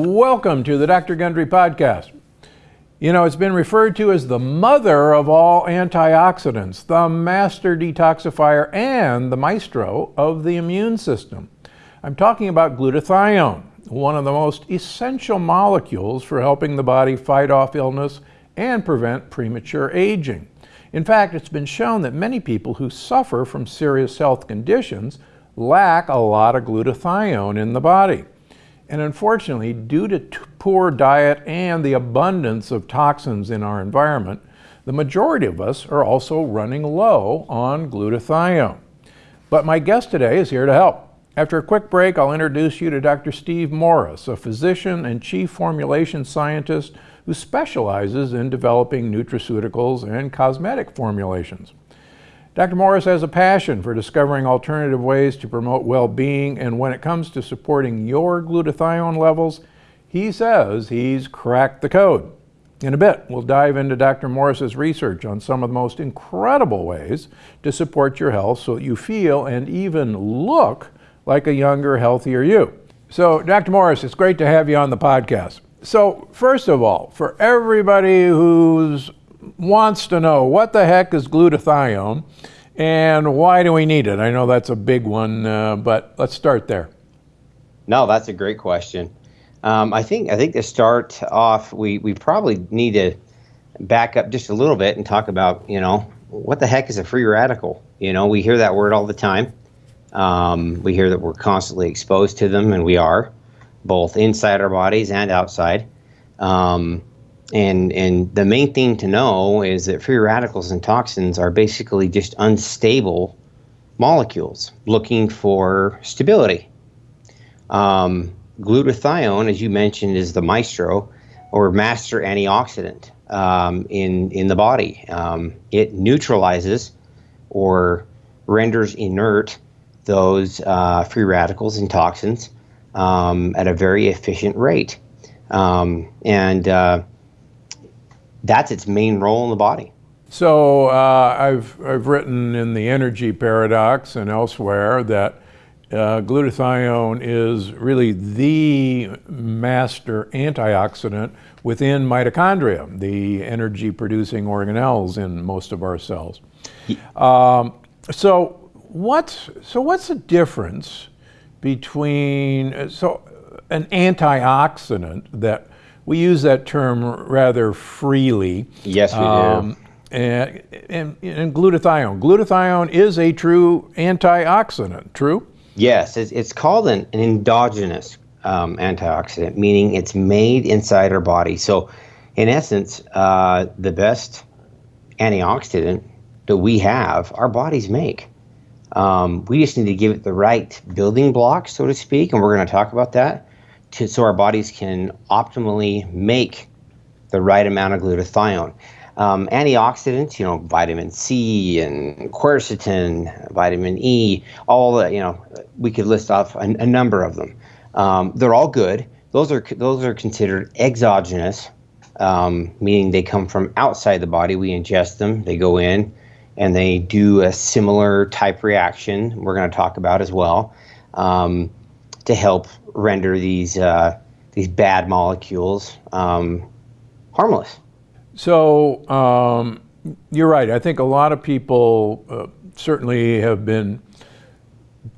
Welcome to the Dr. Gundry Podcast. You know, it's been referred to as the mother of all antioxidants, the master detoxifier, and the maestro of the immune system. I'm talking about glutathione, one of the most essential molecules for helping the body fight off illness and prevent premature aging. In fact, it's been shown that many people who suffer from serious health conditions lack a lot of glutathione in the body. And unfortunately, due to poor diet and the abundance of toxins in our environment, the majority of us are also running low on glutathione. But my guest today is here to help. After a quick break, I'll introduce you to Dr. Steve Morris, a physician and chief formulation scientist who specializes in developing nutraceuticals and cosmetic formulations. Dr. Morris has a passion for discovering alternative ways to promote well-being, and when it comes to supporting your glutathione levels, he says he's cracked the code. In a bit, we'll dive into Dr. Morris's research on some of the most incredible ways to support your health so that you feel and even look like a younger, healthier you. So, Dr. Morris, it's great to have you on the podcast. So, first of all, for everybody who's wants to know what the heck is glutathione and why do we need it? I know that's a big one, uh, but let's start there. No, that's a great question. Um, I think I think to start off, we, we probably need to back up just a little bit and talk about you know what the heck is a free radical? You know, we hear that word all the time. Um, we hear that we're constantly exposed to them, and we are both inside our bodies and outside. Um, and and the main thing to know is that free radicals and toxins are basically just unstable molecules looking for stability. Um, glutathione, as you mentioned, is the maestro or master antioxidant um, in in the body. Um, it neutralizes or renders inert those uh, free radicals and toxins um, at a very efficient rate. Um, and uh, that's its main role in the body. So uh, I've, I've written in the energy paradox and elsewhere that uh, glutathione is really the master antioxidant within mitochondria, the energy producing organelles in most of our cells. Um, so what's, so what's the difference between, so an antioxidant that we use that term rather freely. Yes, we um, do. And, and, and, glutathione. Glutathione is a true antioxidant, true? Yes, it's, it's called an, an endogenous um, antioxidant, meaning it's made inside our body. So, in essence, uh, the best antioxidant that we have, our bodies make. Um, we just need to give it the right building blocks, so to speak, and we're going to talk about that to, so our bodies can optimally make the right amount of glutathione. Um, antioxidants, you know, vitamin C and quercetin, vitamin E, all the, you know, we could list off a, a number of them. Um, they're all good. Those are those are considered exogenous, um, meaning they come from outside the body. We ingest them, they go in, and they do a similar type reaction. We're going to talk about as well um, to help render these uh, these bad molecules um, harmless. So um, you're right. I think a lot of people uh, certainly have been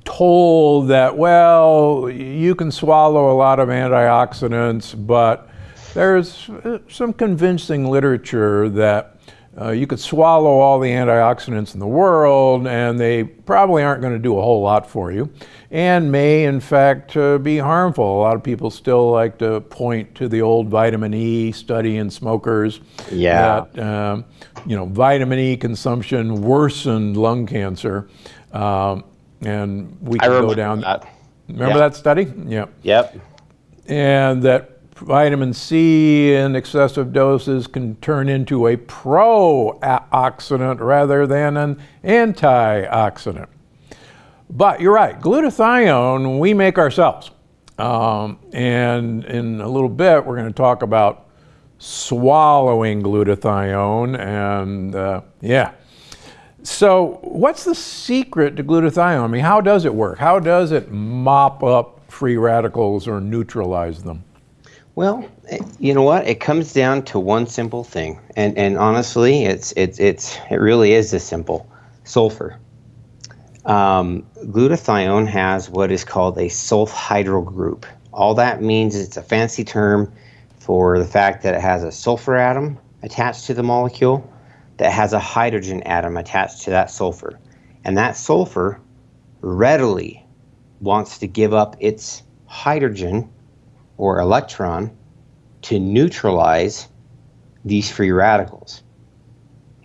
told that well, you can swallow a lot of antioxidants, but there's uh, some convincing literature that uh, you could swallow all the antioxidants in the world and they probably aren't going to do a whole lot for you and may in fact uh, be harmful. A lot of people still like to point to the old vitamin E study in smokers. Yeah. That, um, you know, vitamin E consumption worsened lung cancer. Um, and we can go down. That. Remember that study? Yeah. Yep. And that vitamin C in excessive doses can turn into a pro-oxidant rather than an antioxidant. But you're right, glutathione we make ourselves. Um, and in a little bit, we're going to talk about swallowing glutathione and uh, yeah. So what's the secret to glutathione? I mean, how does it work? How does it mop up free radicals or neutralize them? Well, you know what? It comes down to one simple thing, and and honestly, it's it's it's it really is this simple: sulfur. Um, glutathione has what is called a sulfhydryl group. All that means is it's a fancy term for the fact that it has a sulfur atom attached to the molecule that has a hydrogen atom attached to that sulfur. And that sulfur readily wants to give up its hydrogen or electron to neutralize these free radicals,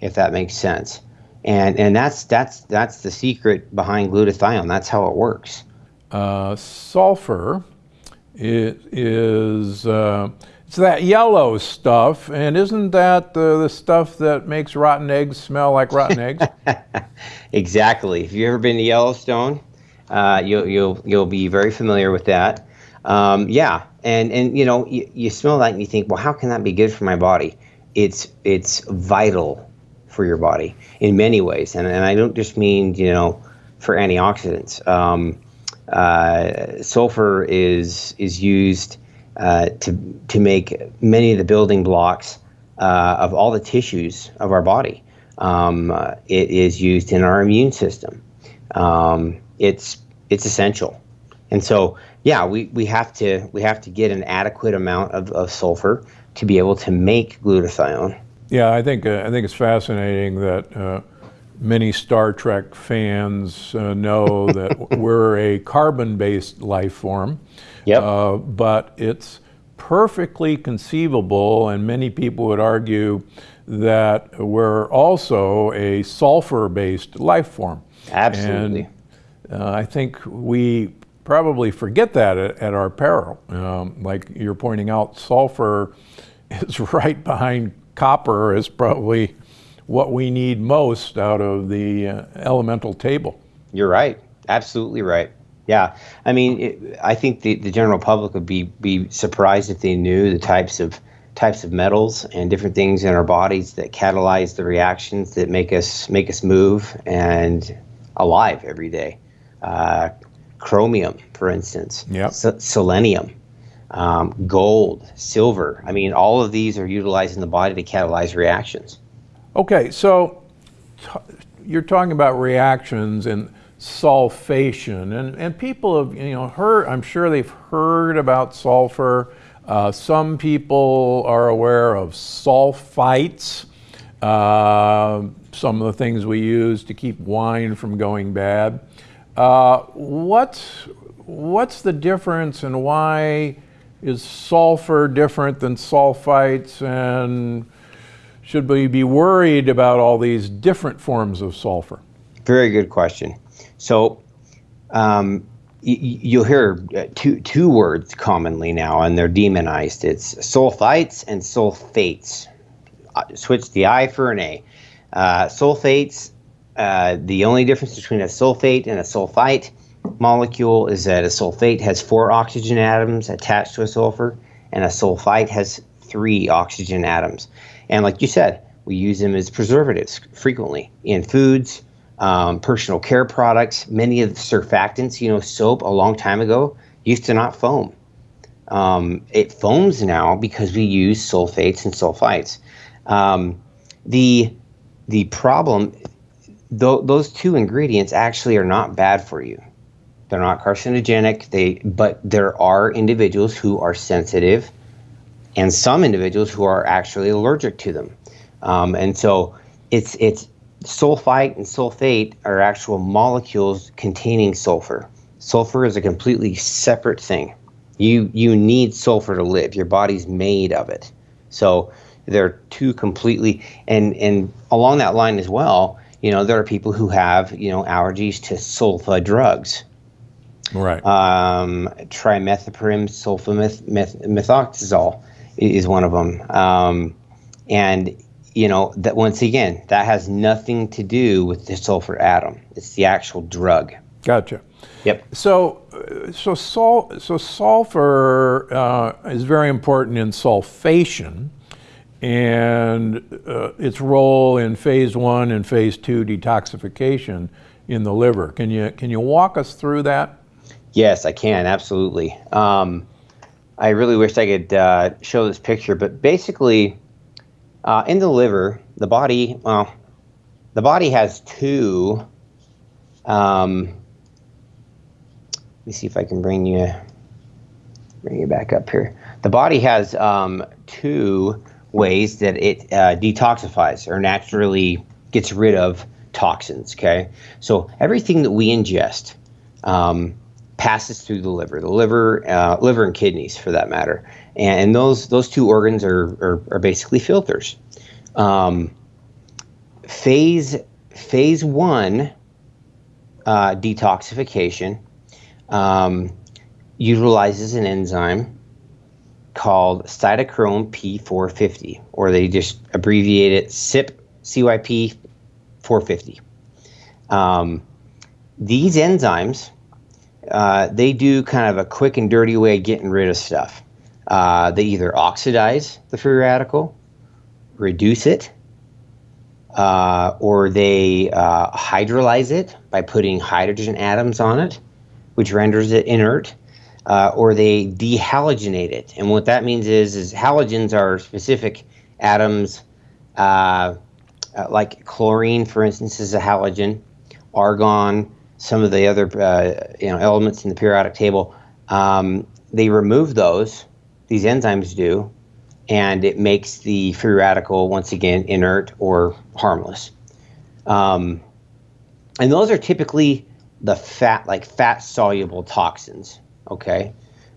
if that makes sense. And, and that's, that's, that's the secret behind glutathione. That's how it works. Uh, sulfur it is uh, it's that yellow stuff, and isn't that the, the stuff that makes rotten eggs smell like rotten eggs? exactly. If you've ever been to Yellowstone, uh, you'll you'll you'll be very familiar with that. Um, yeah, and and you know you, you smell that and you think, well, how can that be good for my body? It's it's vital for your body in many ways, and and I don't just mean you know for antioxidants. Um, uh, sulfur is is used uh, to to make many of the building blocks uh, of all the tissues of our body. Um, uh, it is used in our immune system. Um, it's it's essential, and so yeah, we, we have to we have to get an adequate amount of, of sulfur to be able to make glutathione. Yeah, I think uh, I think it's fascinating that uh, many Star Trek fans uh, know that we're a carbon-based life form. Yep. Uh, but it's perfectly conceivable, and many people would argue that we're also a sulfur-based life form. Absolutely. And uh, I think we probably forget that at, at our peril. Um, like you're pointing out, sulfur is right behind copper is probably what we need most out of the uh, elemental table. You're right. Absolutely right. Yeah, I mean, it, I think the, the general public would be be surprised if they knew the types of types of metals and different things in our bodies that catalyze the reactions that make us make us move and alive every day. Uh, chromium, for instance. Yep. selenium. Um, gold, silver. I mean, all of these are utilized in the body to catalyze reactions. Okay, so you're talking about reactions and sulfation, and, and people have you know heard. I'm sure they've heard about sulfur. Uh, some people are aware of sulfites. Uh, some of the things we use to keep wine from going bad. Uh, what's what's the difference, and why is sulfur different than sulfites? And should we be worried about all these different forms of sulfur? Very good question. So um, you'll hear uh, two two words commonly now, and they're demonized. It's sulfites and sulfates. Uh, switch the I for an A. Uh, sulfates. Uh, the only difference between a sulfate and a sulfite molecule is that a sulfate has four oxygen atoms attached to a sulfur, and a sulfite has three oxygen atoms. And like you said, we use them as preservatives frequently in foods, um, personal care products. Many of the surfactants, you know, soap a long time ago used to not foam. Um, it foams now because we use sulfates and sulfites. Um, the the problem, th- those two ingredients actually are not bad for you. They're not carcinogenic. They, but there are individuals who are sensitive, and some individuals who are actually allergic to them. Um, and so it's it's sulfite and sulfate are actual molecules containing sulfur. Sulfur is a completely separate thing. You you need sulfur to live. Your body's made of it. So they're two completely and and along that line as well, you know, there are people who have, you know, allergies to sulfa drugs. Right. Um, trimethoprim sulfamethoxazole is one of them. Um, and you know that once again that has nothing to do with the sulfur atom it's the actual drug gotcha yep so so sul- so sulfur uh, is very important in sulfation and uh, its role in phase one and phase two detoxification in the liver can you can you walk us through that yes i can absolutely um, I really wish I could uh, show this picture, but basically, uh, in the liver, the body, well, the body has two. Um, let me see if I can bring you bring you back up here. The body has um, two ways that it uh, detoxifies or naturally gets rid of toxins. Okay, so everything that we ingest um, passes through the liver, the liver, uh, liver and kidneys, for that matter, and, those those two organs are are, are basically filters. Um, phase phase one uh, detoxification um, utilizes an enzyme called cytochrome P450, or they just abbreviate it CYP CYP 450. Um, these enzymes, uh, they do kind of a quick and dirty way of getting rid of stuff. Uh, they either oxidize the free radical, reduce it, uh, or they uh, hydrolyze it by putting hydrogen atoms on it, which renders it inert uh, or they dehalogenate it. And what that means is, is halogens are specific atoms, uh, uh, like chlorine, for instance, is a halogen. Argon, some of the other uh, you know elements in the periodic table. Um, they remove those. These enzymes do, and it makes the free radical once again inert or harmless. Um, and those are typically the fat, like fat soluble toxins okay?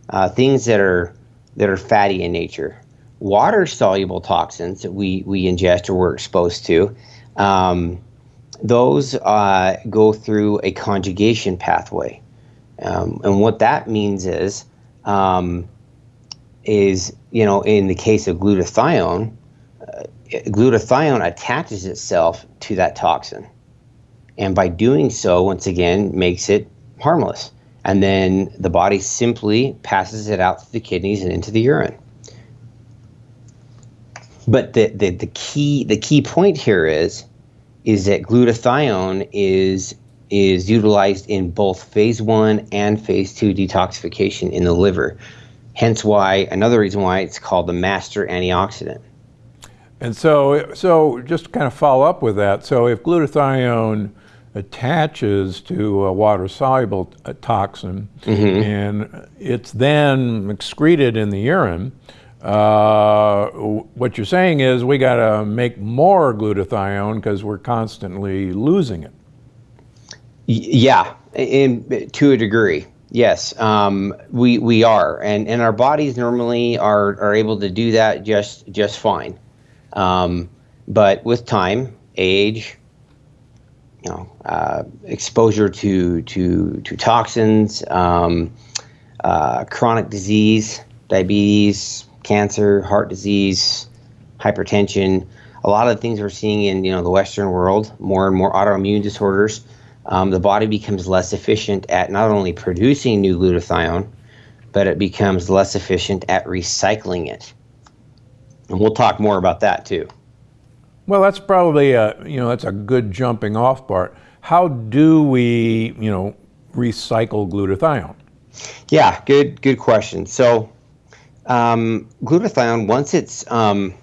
Uh, things that are that are fatty in nature. Water soluble toxins that we, we ingest or we're exposed to, um, those uh, go through a conjugation pathway. Um, and what that means is, um, is you know, in the case of glutathione, uh, glutathione attaches itself to that toxin, and by doing so, once again, makes it harmless and then the body simply passes it out through the kidneys and into the urine. But the, the, the key the key point here is is that glutathione is is utilized in both phase one and phase two detoxification in the liver. Hence why another reason why it's called the master antioxidant. And so so just to kind of follow up with that, so if glutathione attaches to a water soluble uh, toxin mm-hmm. and it's then excreted in the urine. Uh, what you're saying is we got to make more glutathione because we're constantly losing it. Yeah, in, to a degree. Yes, um, we we are, and and our bodies normally are are able to do that just just fine. Um, but with time, age, you know, uh, exposure to to to toxins, um, uh, chronic disease, diabetes, cancer, heart disease, hypertension. A lot of the things we're seeing in you know the Western world, more and more autoimmune disorders. Um, the body becomes less efficient at not only producing new glutathione, but it becomes less efficient at recycling it. And we'll talk more about that too. Well, that's probably a, you know, that's a good jumping off part. How do we, you know, recycle glutathione? Yeah, good, good question. So, um, glutathione, once it's, um,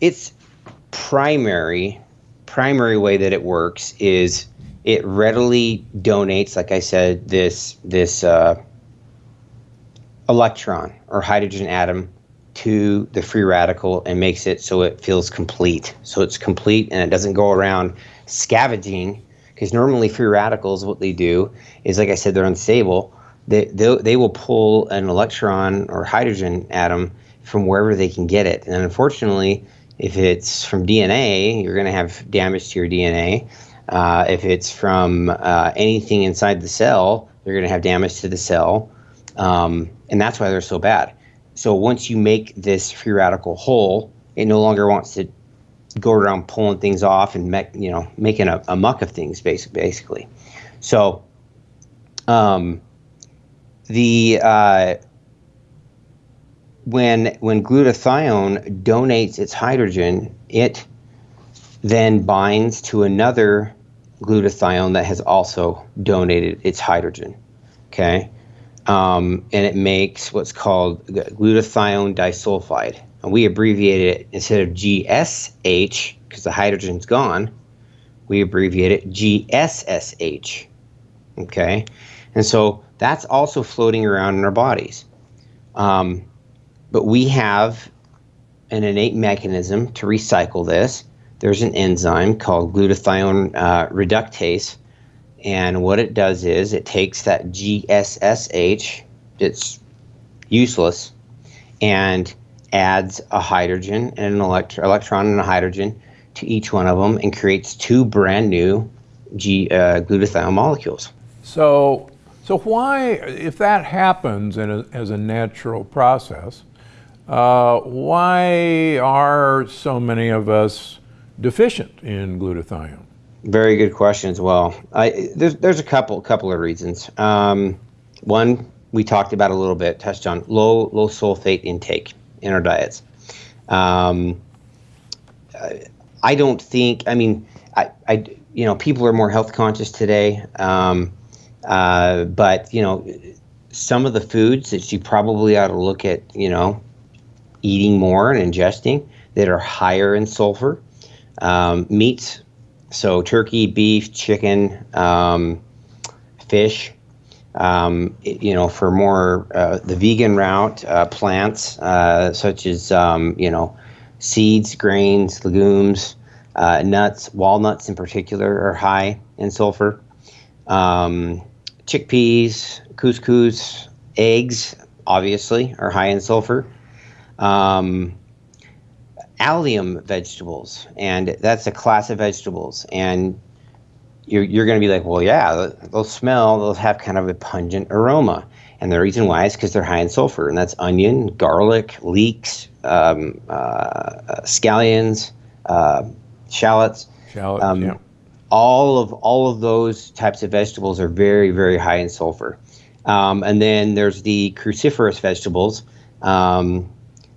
its primary, primary way that it works is it readily donates, like I said, this, this, uh, electron or hydrogen atom to the free radical and makes it so it feels complete. So it's complete and it doesn't go around scavenging because normally free radicals, what they do is, like I said, they're unstable. They, they, they will pull an electron or hydrogen atom from wherever they can get it. And unfortunately, if it's from DNA, you're going to have damage to your DNA. Uh, if it's from uh, anything inside the cell, you're going to have damage to the cell. Um, and that's why they're so bad. So once you make this free radical whole, it no longer wants to go around pulling things off and make, you know making a, a muck of things basically. So um, the uh, when when glutathione donates its hydrogen, it then binds to another glutathione that has also donated its hydrogen. Okay, um, and it makes what's called glutathione disulfide. And we abbreviate it instead of GSH because the hydrogen's gone. We abbreviate it GSSH. Okay, and so that's also floating around in our bodies. Um, but we have an innate mechanism to recycle this. There's an enzyme called glutathione uh, reductase and what it does is it takes that GSSH, it's useless, and adds a hydrogen and an elect- electron and a hydrogen to each one of them and creates two brand new G, uh, glutathione molecules. So, so why, if that happens a, as a natural process, uh, why are so many of us deficient in glutathione? Very good question as well. I, there's there's a couple couple of reasons. Um, one we talked about a little bit, touched on low low sulfate intake in our diets. Um, I don't think. I mean, I, I you know people are more health conscious today, um, uh, but you know some of the foods that you probably ought to look at, you know, eating more and ingesting that are higher in sulfur. Um, meats so turkey, beef, chicken, um, fish. Um, you know, for more uh, the vegan route, uh, plants uh, such as um, you know seeds, grains, legumes, uh, nuts, walnuts in particular are high in sulfur. Um, chickpeas, couscous, eggs obviously are high in sulfur. Um, allium vegetables, and that's a class of vegetables. And you're, you're going to be like, well, yeah, they'll smell, they'll have kind of a pungent aroma. And the reason why is because they're high in sulfur, and that's onion, garlic, leeks, um, uh, scallions, uh, shallots. Shallots, um, yeah. All of all of those types of vegetables are very, very high in sulfur. Um, and then there's the cruciferous vegetables.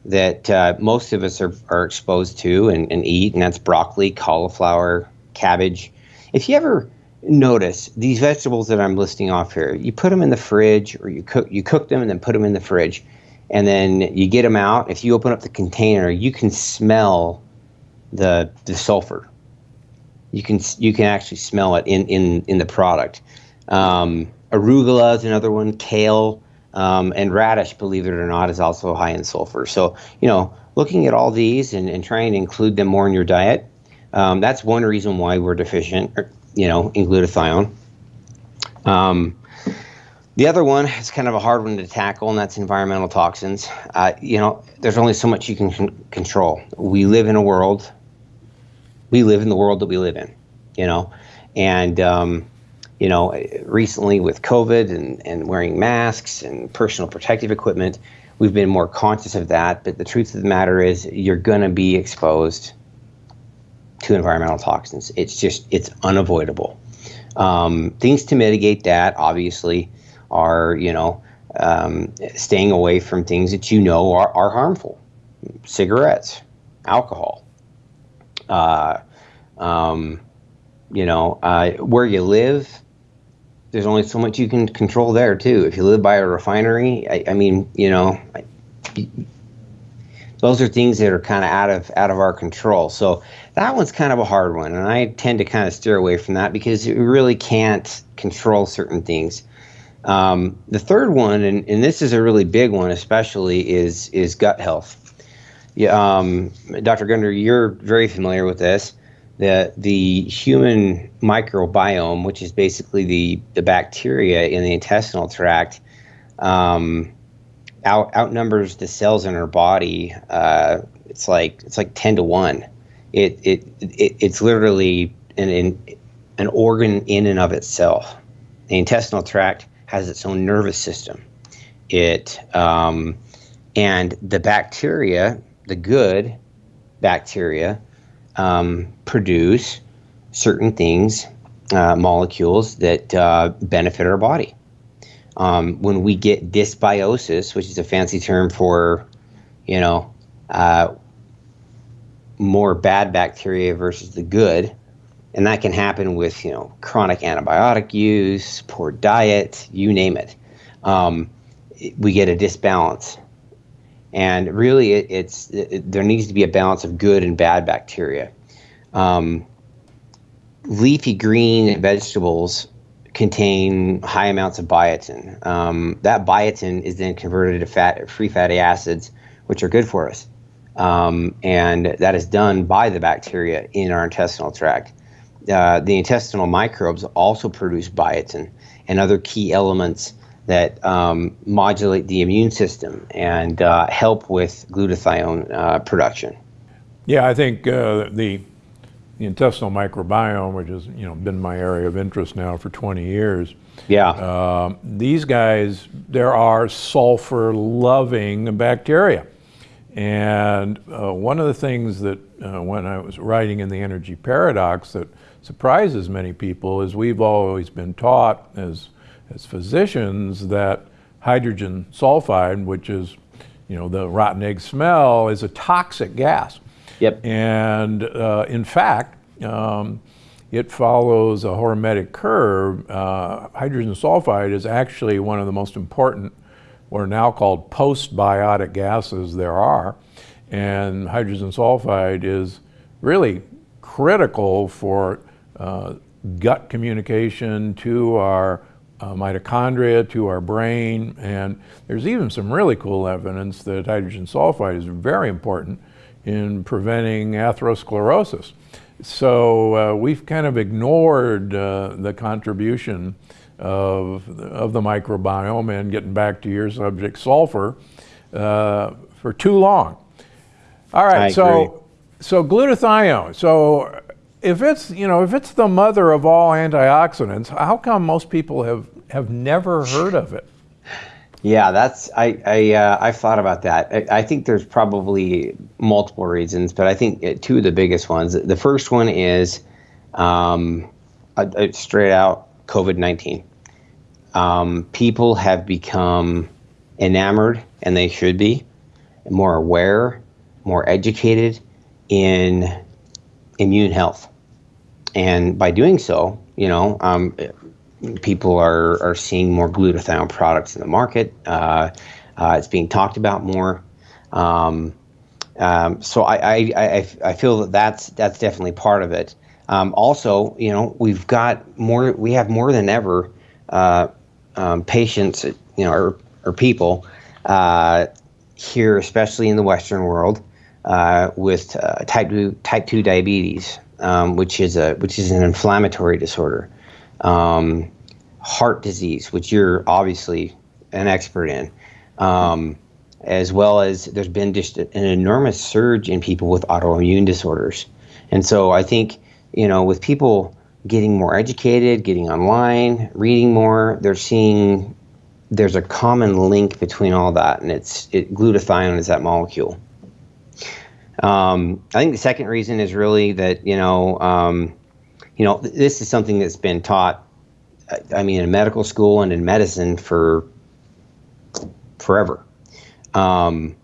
That uh, most of us are, are exposed to and, and eat, and that's broccoli, cauliflower, cabbage. If you ever notice these vegetables that I'm listing off here, you put them in the fridge or you cook you cook them and then put them in the fridge, and then you get them out. If you open up the container, you can smell the the sulfur. You can you can actually smell it in in in the product. Um, arugula is another one. Kale. Um, and radish, believe it or not, is also high in sulfur. So, you know, looking at all these and, and trying to include them more in your diet, um, that's one reason why we're deficient, you know, in glutathione. Um, the other one is kind of a hard one to tackle, and that's environmental toxins. Uh, you know, there's only so much you can con- control. We live in a world, we live in the world that we live in, you know, and um, you know, recently with COVID and, and wearing masks and personal protective equipment, we've been more conscious of that. But the truth of the matter is, you're going to be exposed to environmental toxins. It's just, it's unavoidable. Um, things to mitigate that, obviously, are, you know, um, staying away from things that you know are, are harmful cigarettes, alcohol. Uh, um, you know, uh, where you live, there's only so much you can control there too. If you live by a refinery, I, I mean, you know, I, those are things that are kind of out of out of our control. So that one's kind of a hard one, and I tend to kind of steer away from that because you really can't control certain things. Um, the third one, and, and this is a really big one, especially is is gut health. Yeah, um, Dr. Gundry, you're very familiar with this the the human microbiome, which is basically the the bacteria in the intestinal tract, um, out, outnumbers the cells in our body. Uh, it's like it's like ten to one. It it, it it's literally an, an an organ in and of itself. The intestinal tract has its own nervous system. It um, and the bacteria, the good bacteria, um, produce certain things, uh, molecules that uh, benefit our body. Um, when we get dysbiosis, which is a fancy term for, you know, uh, more bad bacteria versus the good, and that can happen with you know chronic antibiotic use, poor diet, you name it. Um, we get a disbalance. And really, it, it's it, there needs to be a balance of good and bad bacteria. Um, leafy green vegetables contain high amounts of biotin. Um, that biotin is then converted to fat, free fatty acids, which are good for us. Um, and that is done by the bacteria in our intestinal tract. Uh, the intestinal microbes also produce biotin and other key elements that um, modulate the immune system and uh, help with glutathione uh, production. Yeah, I think uh, the the intestinal microbiome, which has you know been my area of interest now for 20 years. Yeah. Uh, these guys, there are sulfur-loving bacteria, and uh, one of the things that uh, when I was writing in the Energy Paradox that surprises many people is we've always been taught as as physicians that hydrogen sulfide, which is you know the rotten egg smell, is a toxic gas. Yep. And uh, in fact, um, it follows a hormetic curve. Uh, hydrogen sulfide is actually one of the most important, what are now called postbiotic gases there are. And hydrogen sulfide is really critical for uh, gut communication to our uh, mitochondria, to our brain. And there's even some really cool evidence that hydrogen sulfide is very important in preventing atherosclerosis. So uh, we've kind of ignored uh, the contribution of, of the microbiome and getting back to your subject, sulfur, uh, for too long. All right, I so agree. so glutathione. So if it's you know if it's the mother of all antioxidants, how come most people have have never heard of it? Yeah, that's I I uh, I've thought about that. I, I, think there's probably multiple reasons, but I think uh, two of the biggest ones. The first one is um, a, a straight out COVID nineteen. Um, people have become enamored, and they should be more aware, more educated in immune health, and by doing so, you know, um, people are, are seeing more glutathione products in the market. Uh, uh, it's being talked about more. Um, um, so I, I, I, I, feel that that's, that's definitely part of it. Um, also, you know, we've got more, we have more than ever uh, um, patients, you know, or, or people uh, here, especially in the Western world, uh, with uh, type two type two diabetes, um, which is a which is an inflammatory disorder. Um, heart disease, which you're obviously an expert in, um, as well as there's been just an enormous surge in people with autoimmune disorders. And so I think, you know, with people getting more educated, getting online, reading more, they're seeing there's a common link between all that, and it's it, glutathione is that molecule. Um, I think the second reason is really that you know, um, you know, this is something that's been taught I mean, in medical school and in medicine for forever. Um,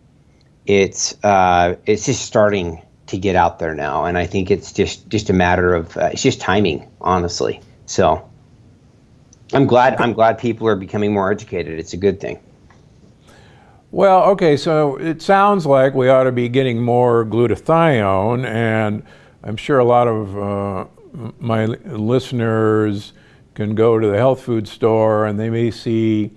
it's uh, it's just starting to get out there now, and I think it's just just a matter of uh, it's just timing, honestly. So I'm glad I'm glad people are becoming more educated. It's a good thing. Well, okay, so it sounds like we ought to be getting more glutathione, and I'm sure a lot of uh, my listeners can go to the health food store and they may see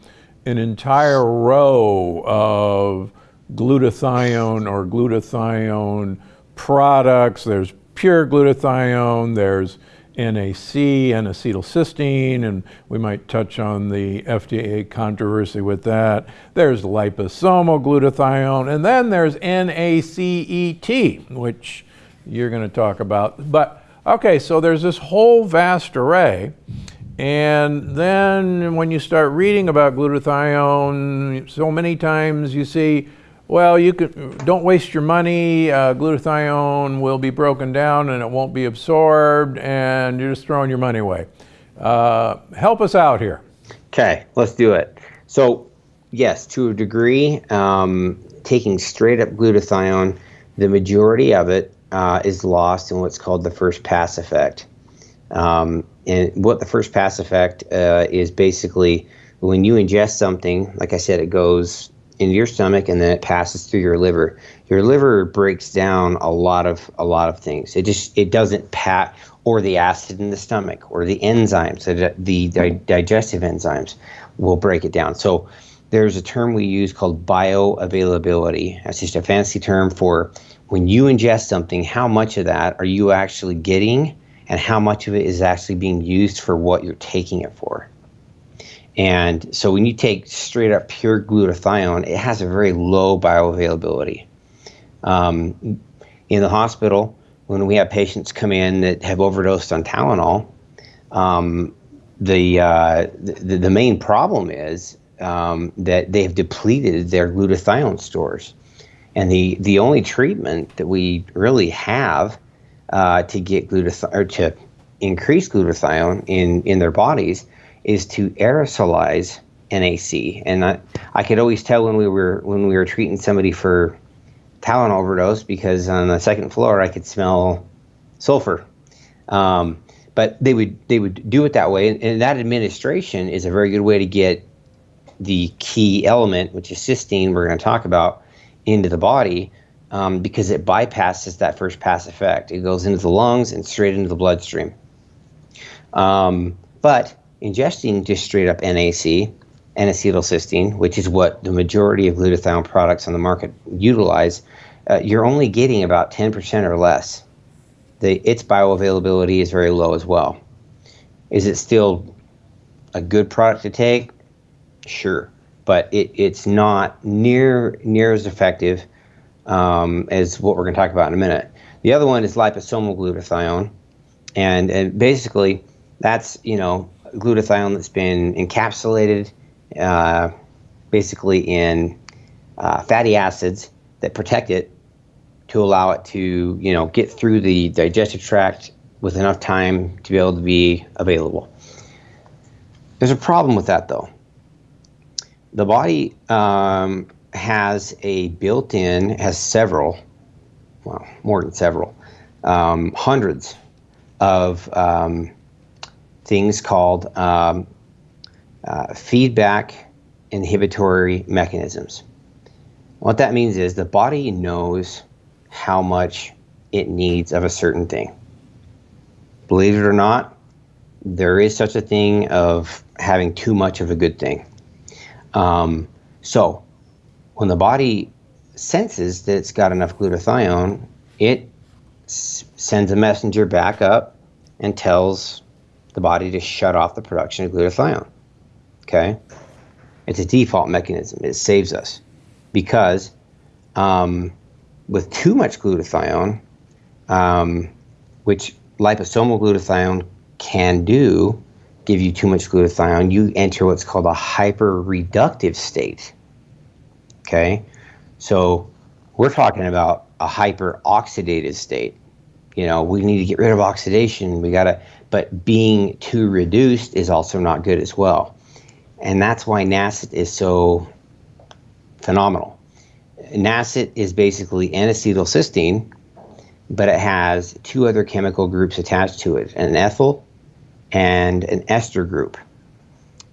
an entire row of glutathione or glutathione products. There's pure glutathione, there's NAC N-acetylcysteine, and we might touch on the FDA controversy with that. There's liposomal glutathione, and then there's NACET, which you're going to talk about. But okay, so there's this whole vast array. And then when you start reading about glutathione, so many times you see, well, you can, don't waste your money. Uh, glutathione will be broken down and it won't be absorbed, and you're just throwing your money away. Uh, help us out here. Okay, let's do it. So, yes, to a degree, um, taking straight up glutathione, the majority of it uh, is lost in what's called the first pass effect. Um, and what the first pass effect uh, is basically when you ingest something, like I said, it goes into your stomach and then it passes through your liver. Your liver breaks down a lot of a lot of things. It just it doesn't pat or the acid in the stomach or the enzymes, the, the di- digestive enzymes will break it down. So there's a term we use called bioavailability. That's just a fancy term for when you ingest something, how much of that are you actually getting and how much of it is actually being used for what you're taking it for. And so when you take straight up pure glutathione, it has a very low bioavailability. Um, in the hospital, when we have patients come in that have overdosed on Tylenol, um, the, uh, the, the main problem is um, that they have depleted their glutathione stores, and the the only treatment that we really have uh, to get glutathione or to increase glutathione in in their bodies is to aerosolize NAC. And I, I could always tell when we were when we were treating somebody for Tylenol overdose because on the second floor I could smell sulfur. Um, but they would they would do it that way, and, and, that administration is a very good way to get the key element, which is cysteine. We're going to talk about into the body um, because it bypasses that first pass effect. It goes into the lungs and straight into the bloodstream. Um, but ingesting just straight up NAC, N-acetylcysteine, which is what the majority of glutathione products on the market utilize, uh, you're only getting about 10% or less. The, its bioavailability is very low as well. Is it still a good product to take? Sure, but it, it's not near near as effective um, as what we're going to talk about in a minute. The other one is liposomal glutathione, and, and basically that's you know glutathione that's been encapsulated uh, basically in uh, fatty acids that protect it to allow it to you know get through the digestive tract with enough time to be able to be available. There's a problem with that though. The body um, has a built-in, has several, well, more than several, um, hundreds of um, things called um, uh, feedback inhibitory mechanisms. What that means is the body knows how much it needs of a certain thing. Believe it or not, there is such a thing of having too much of a good thing. Um, so, when the body senses that it's got enough glutathione, it sends a messenger back up and tells the body to shut off the production of glutathione. Okay? It's a default mechanism. It saves us because um, with too much glutathione, um, which liposomal glutathione can do, give you too much glutathione, you enter what's called a hyperreductive state. Okay? So we're talking about a hyperoxidative state. You know, we need to get rid of oxidation. We got to but being too reduced is also not good as well. And that's why NACET is so phenomenal. NACET is basically N-acetylcysteine, but it has two other chemical groups attached to it, an ethyl and an ester group.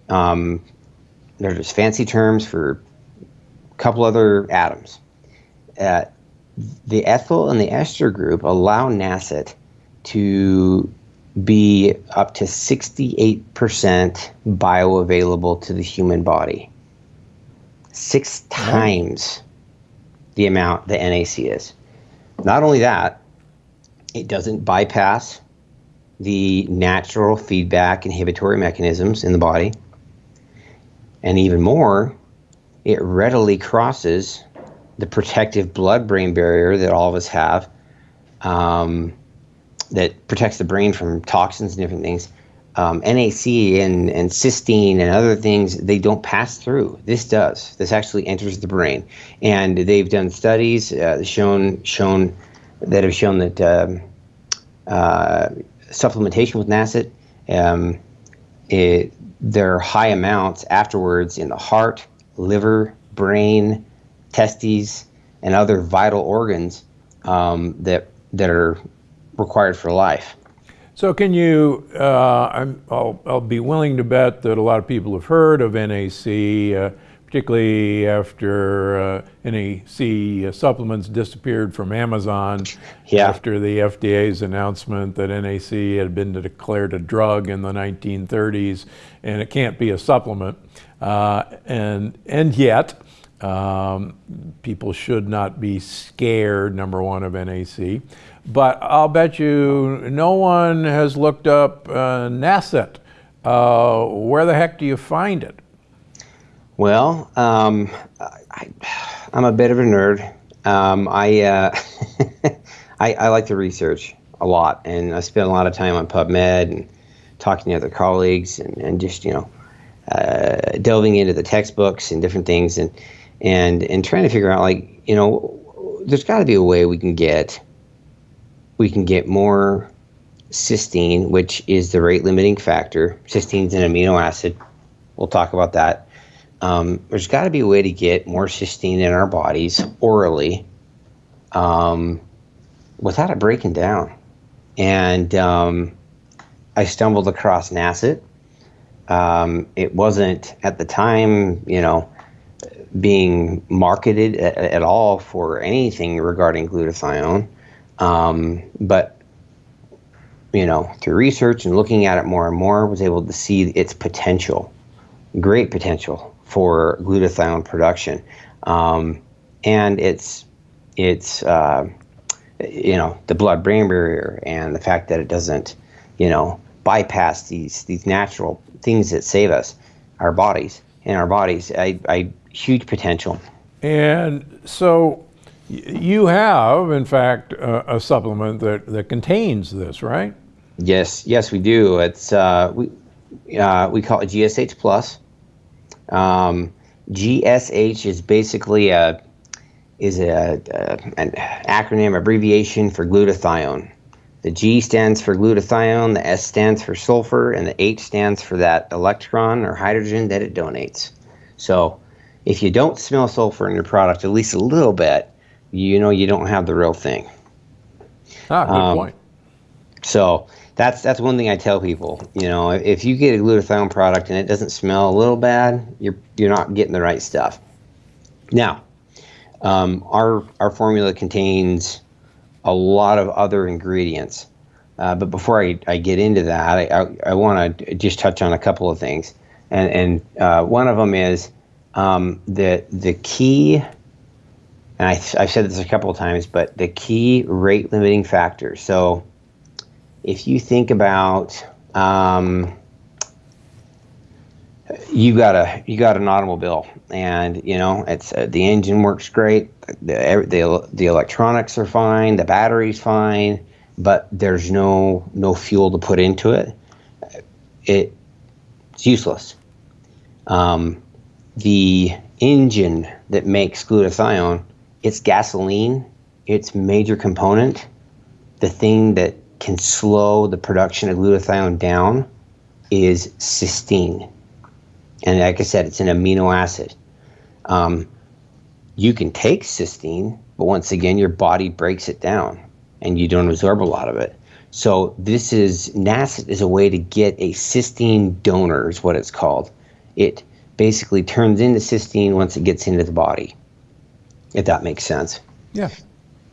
Um, they're just fancy terms for a couple other atoms. Uh, the ethyl and the ester group allow NACET to be up to 68% bioavailable to the human body. Six times the amount the NAC is. Not only that, it doesn't bypass the natural feedback inhibitory mechanisms in the body. And even more, it readily crosses the protective blood brain barrier that all of us have. Um, that protects the brain from toxins and different things. Um, NAC and, and cysteine and other things, they don't pass through. This does. This actually enters the brain. And they've done studies uh, shown shown that have shown that um, uh, supplementation with NACET, um, there are high amounts afterwards in the heart, liver, brain, testes, and other vital organs um, that that are required for life. So can you, uh, I'm, I'll, I'll be willing to bet that a lot of people have heard of NAC, uh, particularly after uh, NAC supplements disappeared from Amazon Yeah. after the FDA's announcement that NAC had been declared a drug in the 1930s and it can't be a supplement. Uh, and, and yet, um, people should not be scared, number one, of NAC. But I'll bet you no one has looked up uh, NACET. Uh, where the heck do you find it? Well, um, I, I'm a bit of a nerd. Um, I, uh, I I like to research a lot, and I spend a lot of time on PubMed and talking to other colleagues, and, and just you know uh, delving into the textbooks and different things, and and and trying to figure out like you know there's got to be a way we can get we can get more cysteine, which is the rate limiting factor. Cysteine is an amino acid. We'll talk about that. Um, there's got to be a way to get more cysteine in our bodies orally um, without it breaking down. And um, I stumbled across NACET. Um, it wasn't at the time, you know, being marketed at, at all for anything regarding glutathione. Um, but you know, through research and looking at it more and more, was able to see its potential, great potential for glutathione production, um, and it's it's uh, you know the blood-brain barrier and the fact that it doesn't you know bypass these these natural things that save us, our bodies and our bodies. I, I huge potential. And so you have, in fact, a, a supplement that, that contains this, right? Yes, yes, we do. It's uh, we uh, we call it GSH plus. Um, GSH is basically a is a, a an acronym abbreviation for glutathione. The G stands for glutathione, the S stands for sulfur, and the H stands for that electron or hydrogen that it donates. So, if you don't smell sulfur in your product at least a little bit, you know you don't have the real thing. Ah, good Um, point. So that's that's one thing I tell people. You know, if you get a glutathione product and it doesn't smell a little bad, you're you're not getting the right stuff. Now, um, our our formula contains a lot of other ingredients, uh, but before I, I get into that, I I, I want to just touch on a couple of things, and and uh, one of them is um, the the key and I, I've said this a couple of times, but the key rate limiting factor. So, if you think about um, you got a you got an automobile, and you know it's uh, the engine works great, the, the the electronics are fine, the battery's fine, but there's no no fuel to put into it. It it's useless. Um, the engine that makes glutathione, it's gasoline, its major component, the thing that can slow the production of glutathione down is cysteine. And like I said, it's an amino acid. Um, you can take cysteine, but once again, your body breaks it down and you don't absorb a lot of it. So this is NACET is a way to get a cysteine donor, is what it's called. It basically turns into cysteine once it gets into the body, if that makes sense. Yeah.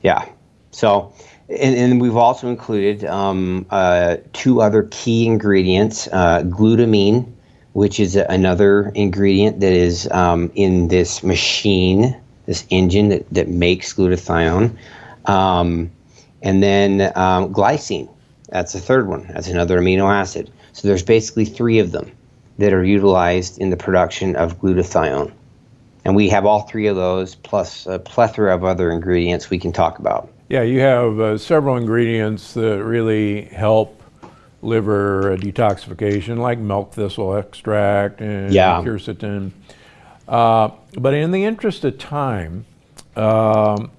Yeah. So, and, and we've also included um, uh, two other key ingredients uh, glutamine, which is a- another ingredient that is um, in this machine, this engine that, that makes glutathione. Um, and then um, glycine, that's the third one. That's another amino acid. So, there's basically three of them that are utilized in the production of glutathione. And we have all three of those, plus a plethora of other ingredients we can talk about. Yeah, you have uh, several ingredients that really help liver detoxification, like milk thistle extract and Yeah. quercetin. Uh, but in the interest of time, um,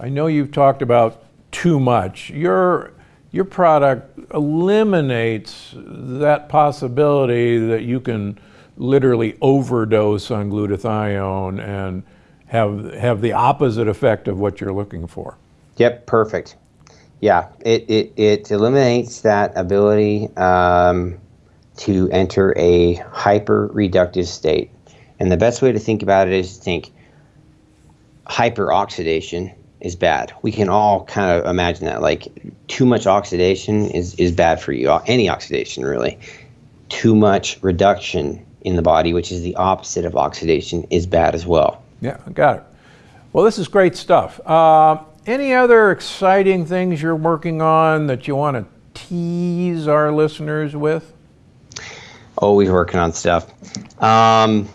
I know you've talked about too much. Your your product eliminates that possibility that you can literally overdose on glutathione and have have the opposite effect of what you're looking for. Yep, perfect. Yeah, it, it, it eliminates that ability um, to enter a hyper reductive state. And the best way to think about it is to think hyperoxidation is bad. We can all kind of imagine that. Like too much oxidation is, is bad for you. Any oxidation, really. Too much reduction in the body, which is the opposite of oxidation, is bad as well. Yeah, got it. Well, this is great stuff. Uh, any other exciting things you're working on that you want to tease our listeners with? Always working on stuff. Um,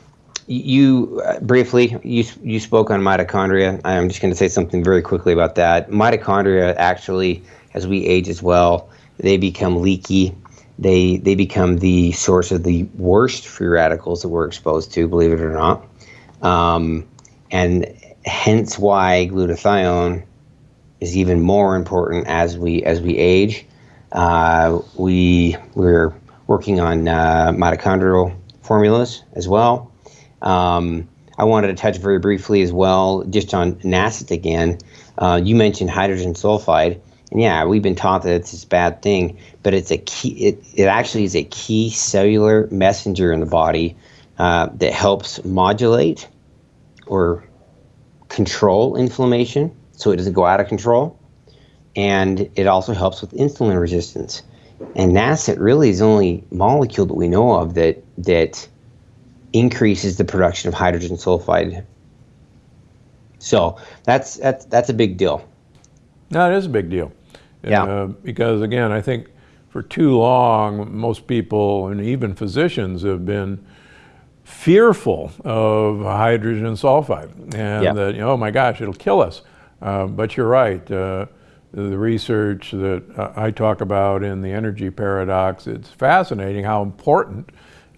you uh, briefly you you spoke on mitochondria. I'm just going to say something very quickly about that. Mitochondria actually, as we age as well, they become leaky. They they become the source of the worst free radicals that we're exposed to, believe it or not. Um, and hence why glutathione is even more important as we as we age. Uh, we we're working on uh, mitochondrial formulas as well. Um, I wanted to touch very briefly as well, just on NACET again. Uh, you mentioned hydrogen sulfide, and yeah, we've been taught that it's this bad thing, but it's a key. It, it actually is a key cellular messenger in the body uh, that helps modulate or control inflammation, so it doesn't go out of control, and it also helps with insulin resistance. And NACET really is the only molecule that we know of that that increases the production of hydrogen sulfide. So that's that's that's a big deal. No, it is a big deal. Yeah. Uh, because again, I think for too long, most people and even physicians have been fearful of hydrogen sulfide and Yeah. that, you know, oh my gosh, it'll kill us. Uh, but you're right. Uh, the research that I talk about in the energy paradox, it's fascinating how important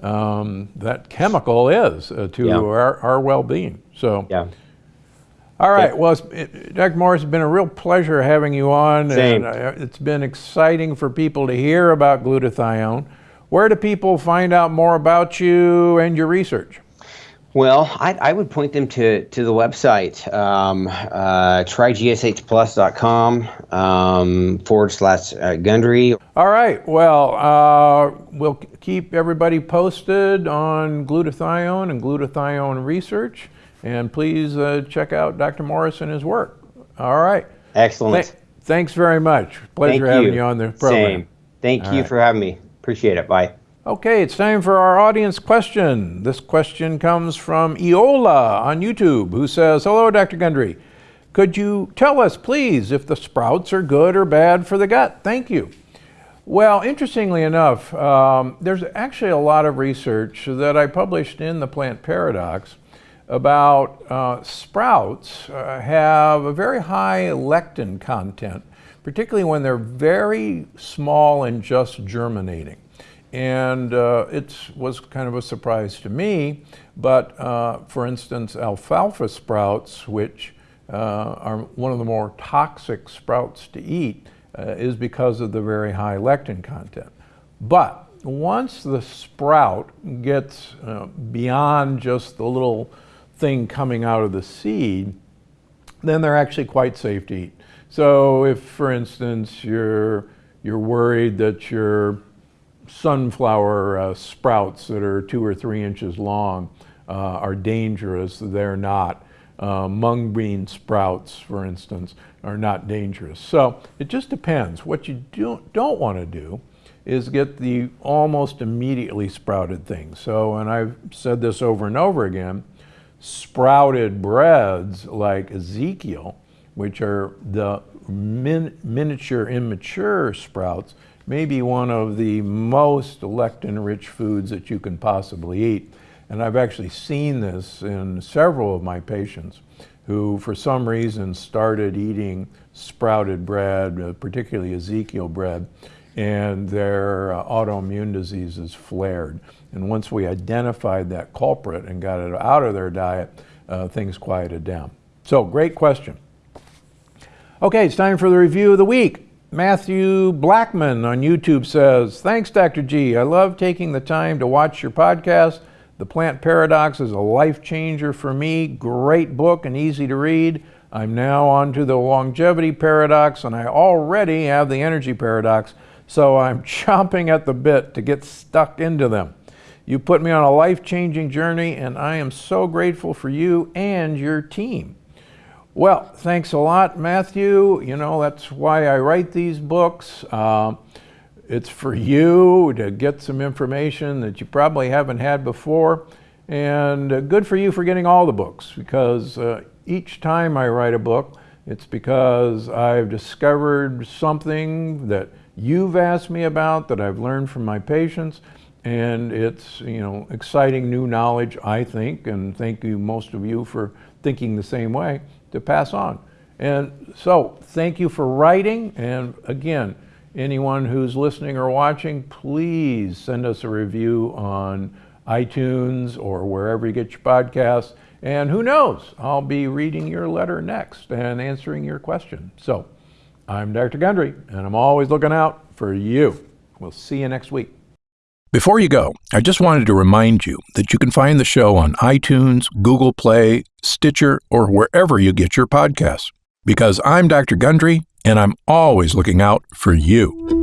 um, that chemical is uh, to Yeah. our, our well-being. So, Yeah. All right. Well, it, Dr. Morris, it's been a real pleasure having you on. Same. And uh, it's been exciting for people to hear about glutathione. Where do people find out more about you and your research? Well, I, I would point them to, to the website, um, uh, trygshplus.com um, forward slash uh, Gundry. All right. Well, uh, we'll keep everybody posted on glutathione and glutathione research. And please uh, check out Dr. Morris and his work. All right. Excellent. Th- thanks very much. Pleasure Thank having you. on the program. Same. Thank All you right. for having me. Appreciate it. Bye. Okay, it's time for our audience question. This question comes from Eola on YouTube, who says, Hello, Dr. Gundry. Could you tell us, please, if the sprouts are good or bad for the gut? Thank you. Well, interestingly enough, um, there's actually a lot of research that I published in the Plant Paradox about uh, sprouts uh, have a very high lectin content, particularly when they're very small and just germinating. And uh, it was kind of a surprise to me, but uh, for instance, alfalfa sprouts, which uh, are one of the more toxic sprouts to eat, uh, is because of the very high lectin content. But once the sprout gets beyond just the little thing coming out of the seed, then they're actually quite safe to eat. So if, for instance, you're, you're worried that your sunflower uh, sprouts that are two or three inches long uh, are dangerous, they're not. Uh, mung bean sprouts, for instance, are not dangerous. So it just depends. What you do, don't want to do is get the almost immediately sprouted things. So, and I've said this over and over again, sprouted breads like Ezekiel, which are the min- miniature immature sprouts, may be one of the most lectin rich foods that you can possibly eat. And I've actually seen this in several of my patients who, for some reason, started eating sprouted bread, uh, particularly Ezekiel bread, and their uh, autoimmune diseases flared. And once we identified that culprit and got it out of their diet, uh, things quieted down. So, great question. Okay, it's time for the review of the week. Matthew Blackman on YouTube says, Thanks, Dr. G. I love taking the time to watch your podcast. The Plant Paradox is a life changer for me. Great book and easy to read. I'm now on to the longevity paradox, and I already have the energy paradox, so I'm chomping at the bit to get stuck into them. You put me on a life changing journey, and I am so grateful for you and your team. Well, thanks a lot, Matthew. You know, that's why I write these books. Uh, it's for you to get some information that you probably haven't had before. And uh, good for you for getting all the books because uh, each time I write a book, it's because I've discovered something that you've asked me about, that I've learned from my patients, and it's you know exciting new knowledge, I think, and thank you most of you for thinking the same way to pass on. And so, thank you for writing, and again, anyone who's listening or watching, please send us a review on iTunes or wherever you get your podcasts. And who knows, I'll be reading your letter next and answering your question. So I'm Dr. Gundry, and I'm always looking out for you. We'll see you next week. Before you go, I just wanted to remind you that you can find the show on iTunes, Google Play, Stitcher, or wherever you get your podcasts. Because I'm Dr. Gundry, and I'm always looking out for you.